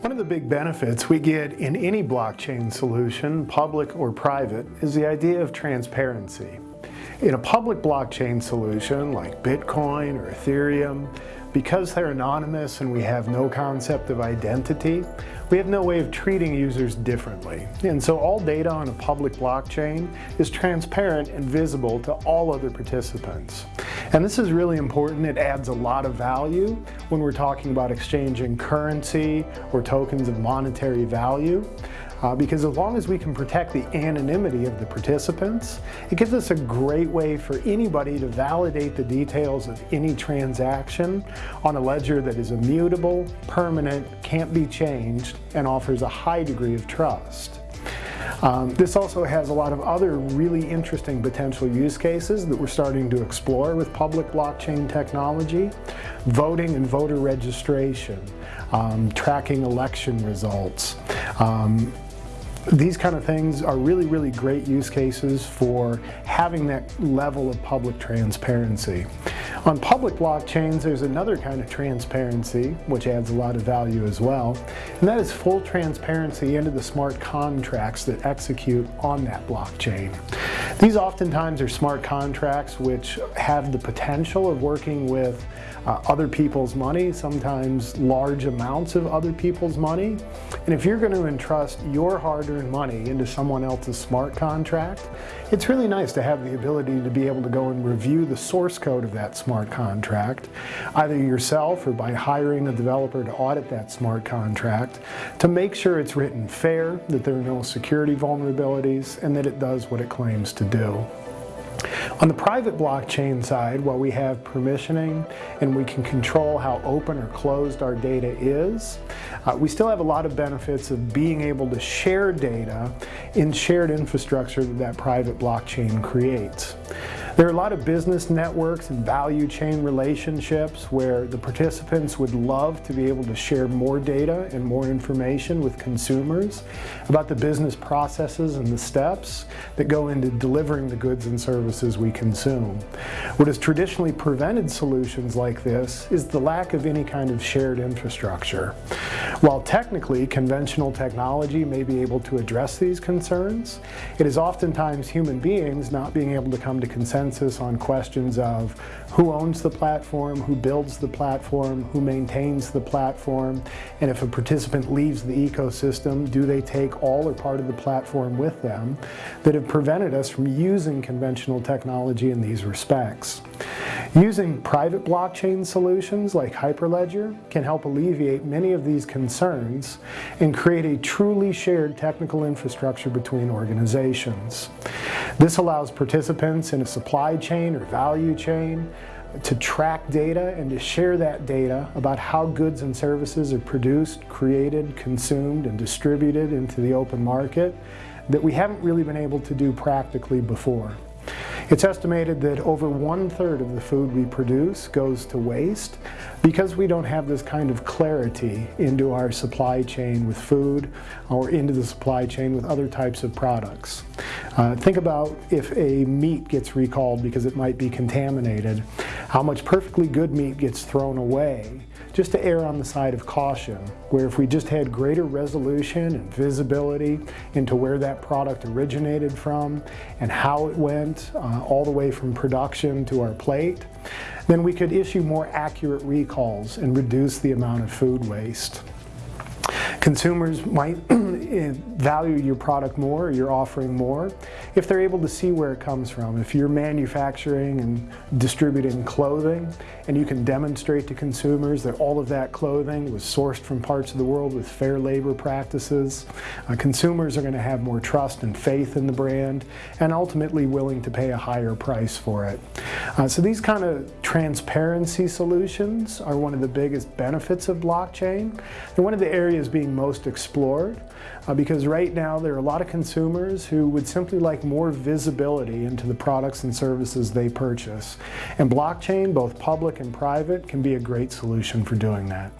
One of the big benefits we get in any blockchain solution, public or private, is the idea of transparency. In a public blockchain solution like Bitcoin or Ethereum, because they're anonymous and we have no concept of identity, we have no way of treating users differently. And so all data on a public blockchain is transparent and visible to all other participants. And this is really important. It adds a lot of value when we're talking about exchanging currency or tokens of monetary value. Uh, because as long as we can protect the anonymity of the participants, it gives us a great way for anybody to validate the details of any transaction on a ledger that is immutable, permanent, can't be changed, and offers a high degree of trust. Um, this also has a lot of other really interesting potential use cases that we're starting to explore with public blockchain technology. Voting and voter registration, um, tracking election results, um, these kind of things are really, really great use cases for having that level of public transparency. On public blockchains, there's another kind of transparency, which adds a lot of value as well, and that is full transparency into the smart contracts that execute on that blockchain. These oftentimes are smart contracts which have the potential of working with uh, other people's money, sometimes large amounts of other people's money. And if you're going to entrust your hard-earned money into someone else's smart contract, it's really nice to have the ability to be able to go and review the source code of that smart contract, either yourself or by hiring a developer to audit that smart contract, to make sure it's written fair, that there are no security vulnerabilities, and that it does what it claims to do. On the private blockchain side, while we have permissioning and we can control how open or closed our data is, uh, we still have a lot of benefits of being able to share data in shared infrastructure that that private blockchain creates. There are a lot of business networks and value chain relationships where the participants would love to be able to share more data and more information with consumers about the business processes and the steps that go into delivering the goods and services we consume. What has traditionally prevented solutions like this is the lack of any kind of shared infrastructure. While technically conventional technology may be able to address these concerns, it is oftentimes human beings not being able to come to consensus consensus on questions of who owns the platform, who builds the platform, who maintains the platform, and if a participant leaves the ecosystem, do they take all or part of the platform with them that have prevented us from using conventional technology in these respects. Using private blockchain solutions like Hyperledger can help alleviate many of these concerns and create a truly shared technical infrastructure between organizations. This allows participants in a supply chain or value chain to track data and to share that data about how goods and services are produced, created, consumed, and distributed into the open market that we haven't really been able to do practically before. It's estimated that over one third of the food we produce goes to waste because we don't have this kind of clarity into our supply chain with food or into the supply chain with other types of products. Uh, think about if a meat gets recalled because it might be contaminated, how much perfectly good meat gets thrown away just to err on the side of caution, where if we just had greater resolution and visibility into where that product originated from and how it went uh, all the way from production to our plate, then we could issue more accurate recalls and reduce the amount of food waste. Consumers might value your product more, you're offering more, if they're able to see where it comes from. If you're manufacturing and distributing clothing and you can demonstrate to consumers that all of that clothing was sourced from parts of the world with fair labor practices, uh, consumers are going to have more trust and faith in the brand and ultimately willing to pay a higher price for it. Uh, so these kind of transparency solutions are one of the biggest benefits of blockchain and one of the areas being most explored uh, because right now there are a lot of consumers who would simply like more visibility into the products and services they purchase. And blockchain, both public and private, can be a great solution for doing that.